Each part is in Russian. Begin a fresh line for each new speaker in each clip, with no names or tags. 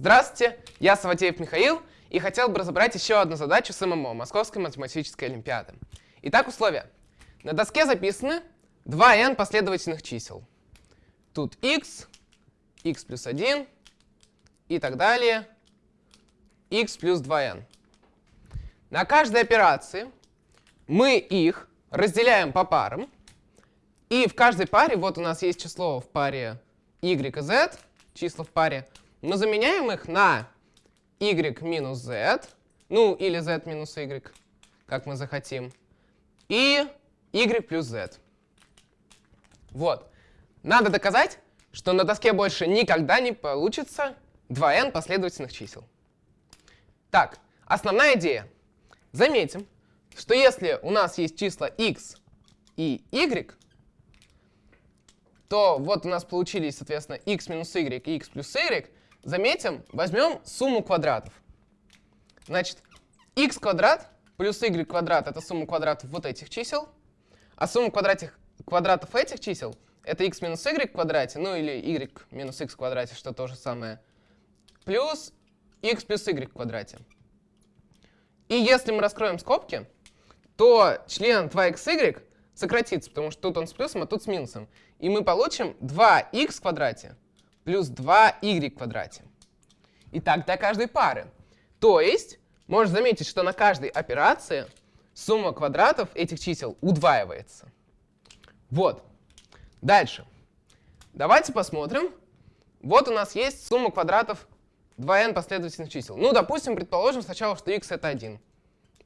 Здравствуйте, я Саватеев Михаил и хотел бы разобрать еще одну задачу с ММО, Московской математической олимпиады. Итак, условия. На доске записаны 2n последовательных чисел. Тут x, x плюс 1 и так далее, x плюс 2n. На каждой операции мы их разделяем по парам, и в каждой паре, вот у нас есть число в паре y и z, числа в паре, мы заменяем их на y минус z, ну или z минус y, как мы захотим, и y плюс z. Вот. Надо доказать, что на доске больше никогда не получится 2n последовательных чисел. Так, основная идея. Заметим, что если у нас есть числа x и y, то вот у нас получились, соответственно, x минус y и x плюс y. Заметим, возьмем сумму квадратов. Значит, x квадрат плюс y квадрат — это сумма квадратов вот этих чисел, а сумма квадратих, квадратов этих чисел — это x минус y квадрате, ну или y минус x квадрате, что то же самое, плюс x плюс y квадрате. И если мы раскроем скобки, то член 2xy сократится, потому что тут он с плюсом, а тут с минусом. И мы получим 2х в квадрате плюс 2y в квадрате. И так для каждой пары. То есть, можно заметить, что на каждой операции сумма квадратов этих чисел удваивается. Вот. Дальше. Давайте посмотрим. Вот у нас есть сумма квадратов 2n последовательных чисел. Ну, допустим, предположим сначала, что x это 1.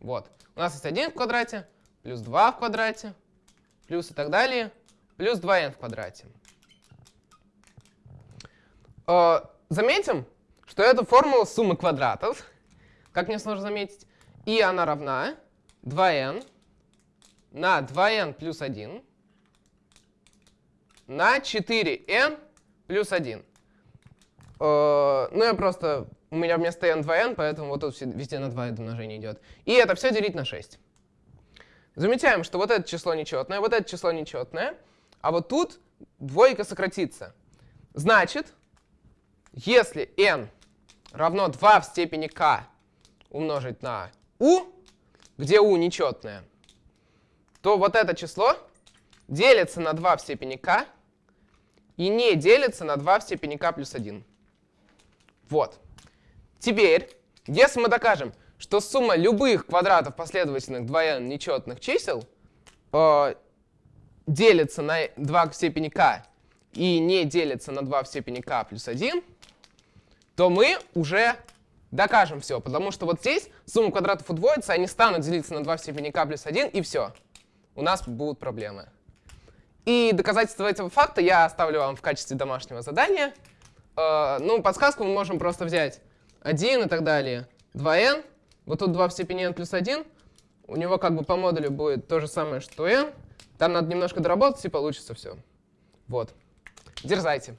Вот. У нас есть 1 в квадрате, плюс 2 в квадрате, плюс и так далее, плюс 2n в квадрате. Э, заметим, что это формула суммы квадратов, как мне сложно заметить, и она равна 2n на 2n плюс 1 на 4n плюс 1. Э, ну, я просто... У меня вместо n 2n, поэтому вот тут везде на 2 это умножение идет. И это все делить на 6. Замечаем, что вот это число нечетное, вот это число нечетное, а вот тут двойка сократится. Значит, если n равно 2 в степени k умножить на u, где u нечетное, то вот это число делится на 2 в степени k и не делится на 2 в степени k плюс 1. Вот. Теперь, если мы докажем, что сумма любых квадратов последовательных 2n нечетных чисел э, делится на 2 в степени k и не делится на 2 в степени k плюс 1, то мы уже докажем все, потому что вот здесь сумма квадратов удвоится, они станут делиться на 2 в степени k плюс 1, и все. У нас будут проблемы. И доказательство этого факта я оставлю вам в качестве домашнего задания. Э, ну, подсказку мы можем просто взять 1 и так далее, 2n, вот тут 2 в степени n плюс 1. У него как бы по модулю будет то же самое, что n. Там надо немножко доработать, и получится все. Вот. Дерзайте.